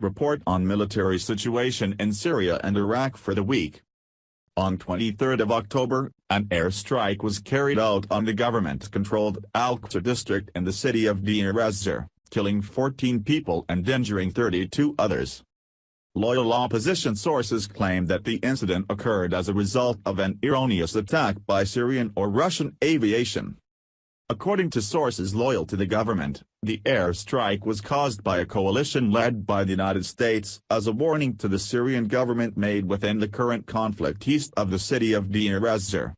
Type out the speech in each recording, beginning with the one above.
report on military situation in Syria and Iraq for the week. On 23 October, an airstrike was carried out on the government-controlled Al-Qusr district in the city of Deir ez-Zor, killing 14 people and injuring 32 others. Loyal opposition sources claim that the incident occurred as a result of an erroneous attack by Syrian or Russian aviation. According to sources loyal to the government, the airstrike was caused by a coalition led by the United States as a warning to the Syrian government made within the current conflict east of the city of Deir ez-Zor.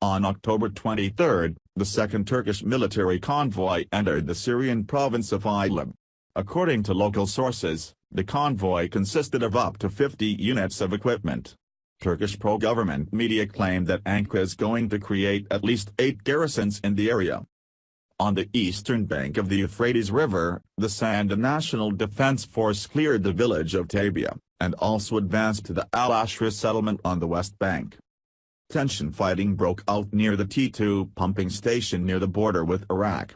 On October 23, the second Turkish military convoy entered the Syrian province of Idlib. According to local sources, the convoy consisted of up to 50 units of equipment. Turkish pro-government media claim that Ankara is going to create at least eight garrisons in the area. On the eastern bank of the Euphrates River, the Sanda National Defense Force cleared the village of Tabia, and also advanced to the Al-Ashra settlement on the west bank. Tension fighting broke out near the T2 pumping station near the border with Iraq.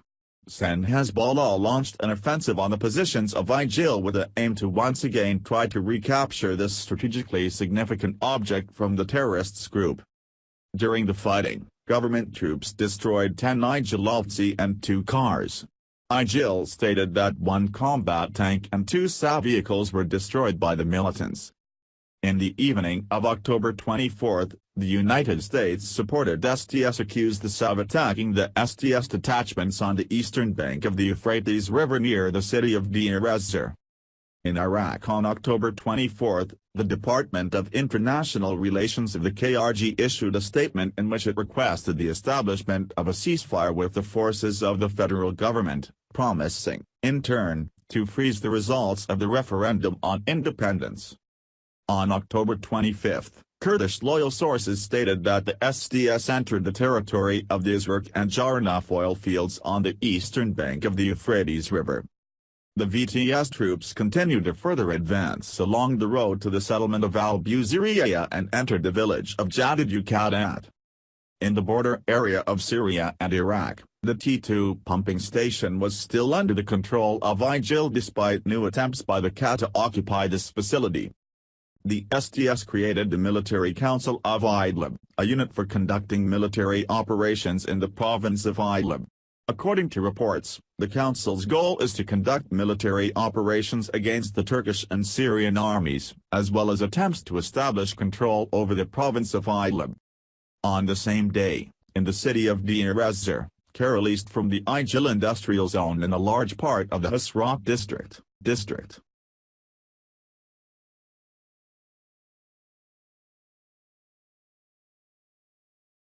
Sen Hezbollah launched an offensive on the positions of ISIL with the aim to once again try to recapture this strategically significant object from the terrorists group. During the fighting, government troops destroyed 10 ISIL and two cars. ISIL stated that one combat tank and two SA vehicles were destroyed by the militants. In the evening of October 24, the United States-supported SDF accused the of attacking the SDF detachments on the eastern bank of the Euphrates River near the city of Deir ez-Zor. In Iraq on October 24, the Department of International Relations of the KRG issued a statement in which it requested the establishment of a ceasefire with the forces of the federal government, promising, in turn, to freeze the results of the referendum on independence. On October 25, Kurdish loyal sources stated that the SDF entered the territory of the Izraq and Jarnaf oil fields on the eastern bank of the Euphrates River. The VTS troops continued to further advance along the road to the settlement of Al-Buziriya and entered the village of Jadid Uqadat. In the border area of Syria and Iraq, the T2 pumping station was still under the control of ISIL despite new attempts by the KA to occupy this facility the SDF created the Military Council of Idlib, a unit for conducting military operations in the province of Idlib. According to reports, the council's goal is to conduct military operations against the Turkish and Syrian armies, as well as attempts to establish control over the province of Idlib. On the same day, in the city of Deir ez-Zor, East from the ISIL industrial zone in a large part of the Hasrat district, district